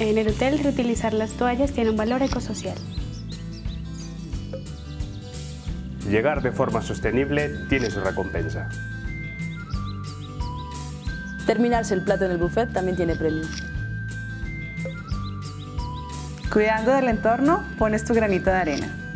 En el hotel, reutilizar las toallas tiene un valor ecosocial. Llegar de forma sostenible tiene su recompensa. Terminarse el plato en el buffet también tiene premio. Cuidando del entorno, pones tu granito de arena.